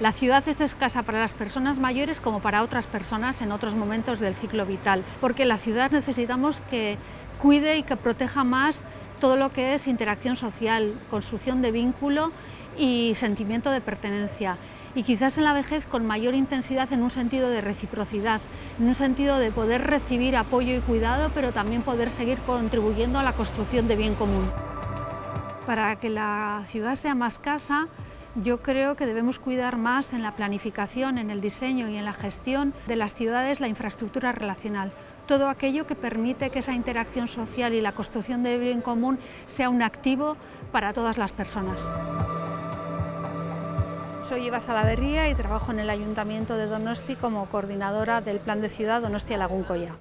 La ciudad es escasa para las personas mayores como para otras personas en otros momentos del ciclo vital, porque la ciudad necesitamos que cuide y que proteja más todo lo que es interacción social, construcción de vínculo y sentimiento de pertenencia. Y quizás en la vejez con mayor intensidad en un sentido de reciprocidad, en un sentido de poder recibir apoyo y cuidado, pero también poder seguir contribuyendo a la construcción de bien común. Para que la ciudad sea más casa, yo creo que debemos cuidar más en la planificación, en el diseño y en la gestión de las ciudades la infraestructura relacional. Todo aquello que permite que esa interacción social y la construcción de bien común sea un activo para todas las personas. Soy Eva Salaverría y trabajo en el Ayuntamiento de Donosti como coordinadora del Plan de Ciudad Donostia Laguncoya.